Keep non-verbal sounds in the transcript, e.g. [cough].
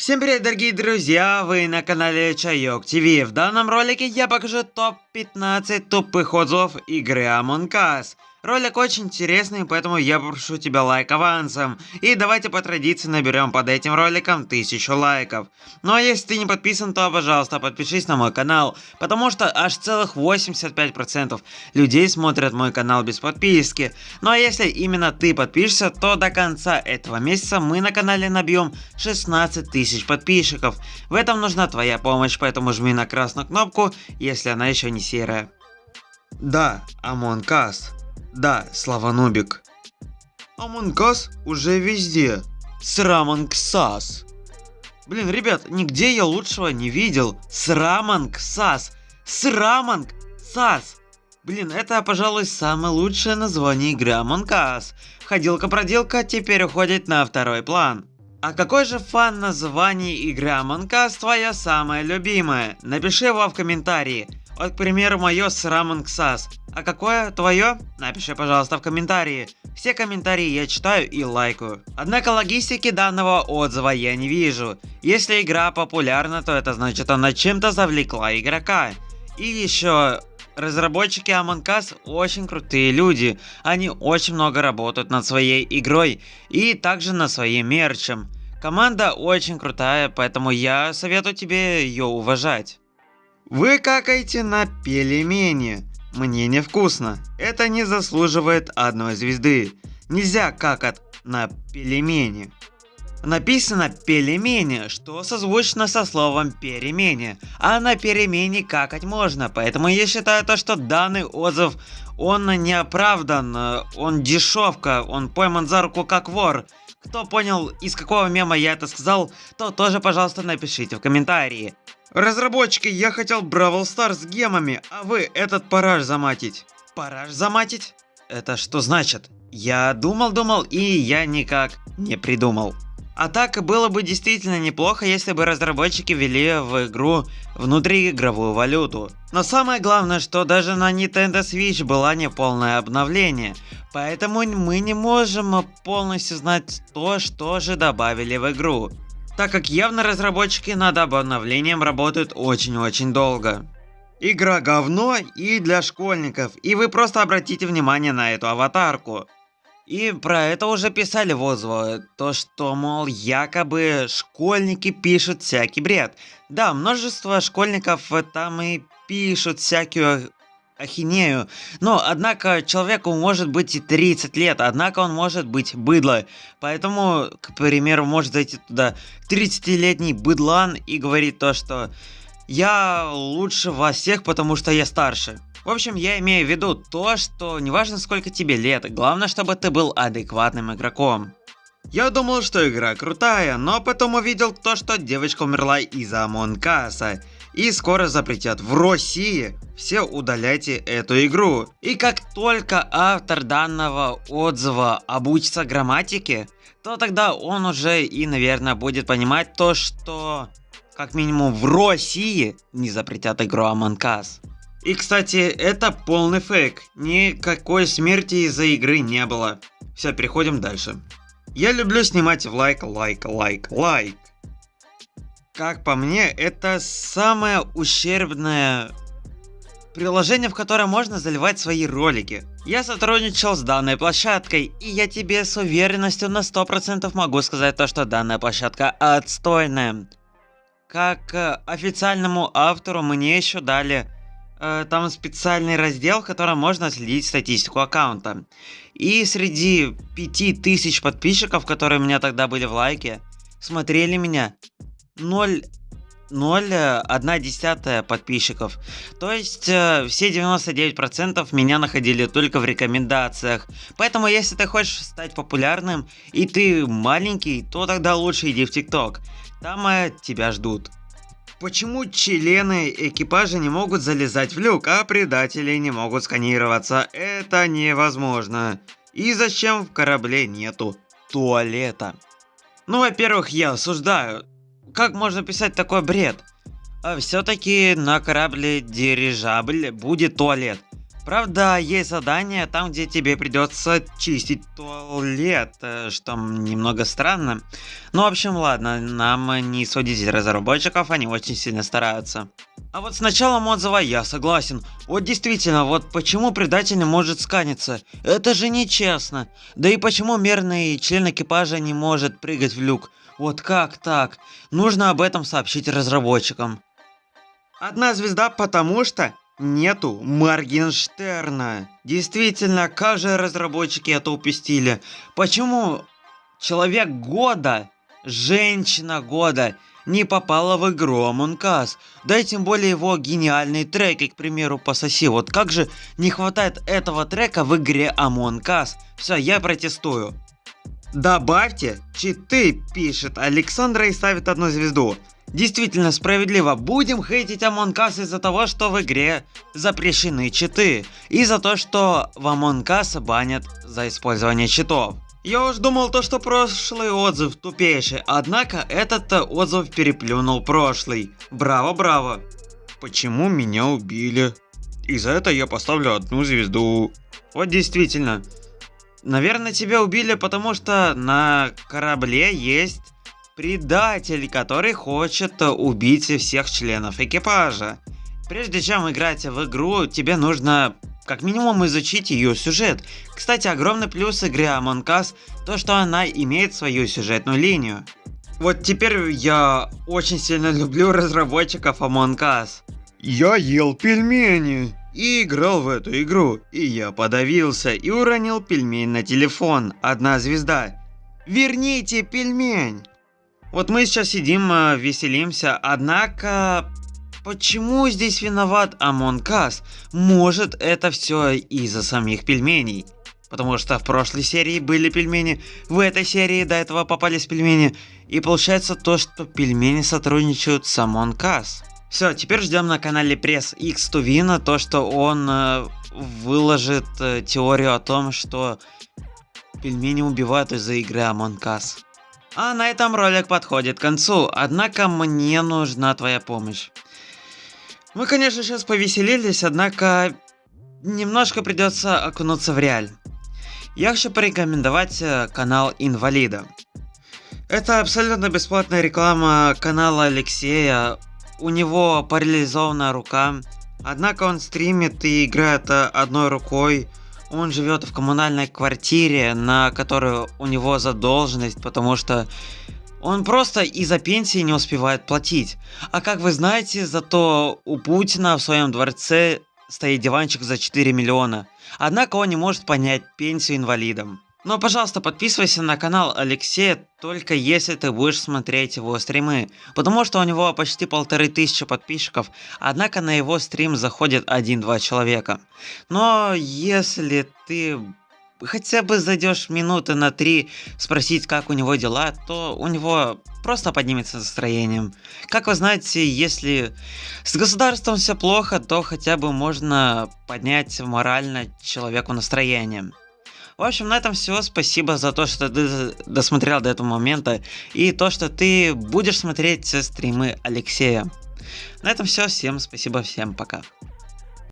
Всем привет, дорогие друзья! Вы на канале Чайок ТВ. В данном ролике я покажу топ-15 тупых отзывов игры Among Us. Ролик очень интересный, поэтому я прошу тебя лайк авансом. И давайте по традиции наберем под этим роликом 1000 лайков. Ну а если ты не подписан, то пожалуйста подпишись на мой канал. Потому что аж целых 85% людей смотрят мой канал без подписки. Ну а если именно ты подпишешься, то до конца этого месяца мы на канале набьем 16 тысяч подписчиков. В этом нужна твоя помощь, поэтому жми на красную кнопку, если она еще не серая. Да, Among Us. Да, Слава Нубик. Амонкас уже везде. Срамангсас. Блин, ребят, нигде я лучшего не видел. Срамангсас. Срамангсас. Блин, это, пожалуй, самое лучшее название игры Among Us. Ходилка-проделка теперь уходит на второй план. А какой же фан названия игры Among Us твоя самая любимая? Напиши его в комментарии. Вот, к примеру, мое с. А какое твое? Напиши, пожалуйста, в комментарии. Все комментарии я читаю и лайкаю. Однако логистики данного отзыва я не вижу. Если игра популярна, то это значит она чем-то завлекла игрока. И еще Разработчики Among Us очень крутые люди, они очень много работают над своей игрой и также над своим мерчем. Команда очень крутая, поэтому я советую тебе ее уважать. Вы какаете на пельмени. Мне невкусно. Это не заслуживает одной звезды. Нельзя какать на пельмени. Написано пельмени, что созвучно со словом перемене. А на перемене какать можно, поэтому я считаю то, что данный отзыв, он не оправдан, он дешевка, он пойман за руку как вор. Кто понял, из какого мема я это сказал, то тоже, пожалуйста, напишите в комментарии. Разработчики, я хотел Бравл Стар с гемами, а вы этот параж заматить. Параж заматить? Это что значит? Я думал-думал и я никак не придумал. А так было бы действительно неплохо, если бы разработчики ввели в игру внутриигровую валюту. Но самое главное, что даже на Nintendo Switch было не полное обновление. Поэтому мы не можем полностью знать то, что же добавили в игру так как явно разработчики над обновлением работают очень-очень долго. Игра говно и для школьников, и вы просто обратите внимание на эту аватарку. И про это уже писали в отзывах, то что, мол, якобы школьники пишут всякий бред. Да, множество школьников там и пишут всякую ахинею. Но, однако, человеку может быть и 30 лет, однако он может быть быдло. Поэтому, к примеру, может зайти туда 30-летний быдлан и говорить то, что я лучше вас всех, потому что я старше. В общем, я имею в виду то, что неважно сколько тебе лет, главное, чтобы ты был адекватным игроком. Я думал, что игра крутая, но потом увидел то, что девочка умерла из-за Монкаса и скоро запретят в России. Все удаляйте эту игру. И как только автор данного отзыва обучится грамматике, то тогда он уже и, наверное, будет понимать то, что как минимум в России не запретят игру Us. И, кстати, это полный фейк. Никакой смерти из-за игры не было. Все, переходим дальше. Я люблю снимать в лайк, лайк, лайк, лайк. Как по мне, это самое ущербное приложение, в которое можно заливать свои ролики. Я сотрудничал с данной площадкой, и я тебе с уверенностью на 100% могу сказать то, что данная площадка отстойная. Как э, официальному автору мне еще дали там специальный раздел, в котором можно следить статистику аккаунта. И среди 5000 подписчиков, которые у меня тогда были в лайке, смотрели меня 0 0,1 подписчиков. То есть э, все 99% меня находили только в рекомендациях. Поэтому если ты хочешь стать популярным и ты маленький, то тогда лучше иди в ТикТок. Там э, тебя ждут. Почему члены экипажа не могут залезать в люк, а предатели не могут сканироваться? Это невозможно. И зачем в корабле нету туалета? Ну, во-первых, я осуждаю как можно писать такой бред? А все-таки на корабле дирижабль будет туалет. Правда, есть задание там, где тебе придется чистить туалет, э, что немного странно. Ну, в общем, ладно, нам не судить разработчиков, они очень сильно стараются. А вот с началом отзыва я согласен. Вот действительно, вот почему предатель не может сканиться? Это же нечестно. Да и почему мерный член экипажа не может прыгать в люк? Вот как так? Нужно об этом сообщить разработчикам. Одна звезда, потому что нету Моргенштерна. Действительно, как же разработчики это упустили? Почему человек года, женщина года не попала в игру Among Us? Да и тем более его гениальные треки, к примеру, пососи. Вот как же не хватает этого трека в игре Among Us? Все, я протестую. Добавьте читы, пишет Александра и ставит одну звезду. Действительно справедливо, будем хейтить Among Us из-за того, что в игре запрещены читы, и за то, что в Among Us банят за использование читов. Я уж думал то, что прошлый отзыв тупейший, однако этот отзыв переплюнул прошлый. Браво, браво. Почему меня убили? И за это я поставлю одну звезду. Вот действительно. Наверное, тебя убили, потому что на корабле есть предатель, который хочет убить всех членов экипажа. Прежде чем играть в игру, тебе нужно как минимум изучить ее сюжет. Кстати, огромный плюс игры Among Us то, что она имеет свою сюжетную линию. Вот теперь я очень сильно [laughs] люблю разработчиков Among Us. Я ел пельмени и играл в эту игру, и я подавился и уронил пельмень на телефон. Одна звезда. Верните пельмень! Вот мы сейчас сидим, э, веселимся, однако... Почему здесь виноват Among Us? Может это все из-за самих пельменей? Потому что в прошлой серии были пельмени, в этой серии до этого попались пельмени. И получается то, что пельмени сотрудничают с Among Us. Все, теперь ждем на канале Пресс X Тувина то, что он э, выложит э, теорию о том, что пельмени убивают из-за игры Among Us. А на этом ролик подходит к концу, однако мне нужна твоя помощь. Мы, конечно, сейчас повеселились, однако немножко придется окунуться в реаль. Я хочу порекомендовать э, канал Инвалида. Это абсолютно бесплатная реклама канала Алексея. У него парализованная рука, однако он стримит и играет э, одной рукой. Он живет в коммунальной квартире, на которую у него задолженность, потому что он просто из-за пенсии не успевает платить. А как вы знаете, зато у Путина в своем дворце стоит диванчик за 4 миллиона. Однако он не может понять пенсию инвалидам. Но, пожалуйста, подписывайся на канал Алексея, только если ты будешь смотреть его стримы. Потому что у него почти полторы тысячи подписчиков, однако на его стрим заходит 1-2 человека. Но если ты хотя бы зайдешь минуты на три спросить, как у него дела, то у него просто поднимется настроением. Как вы знаете, если с государством все плохо, то хотя бы можно поднять морально человеку настроение. В общем, на этом все. Спасибо за то, что ты досмотрел до этого момента. И то, что ты будешь смотреть стримы Алексея. На этом все. Всем спасибо. Всем пока.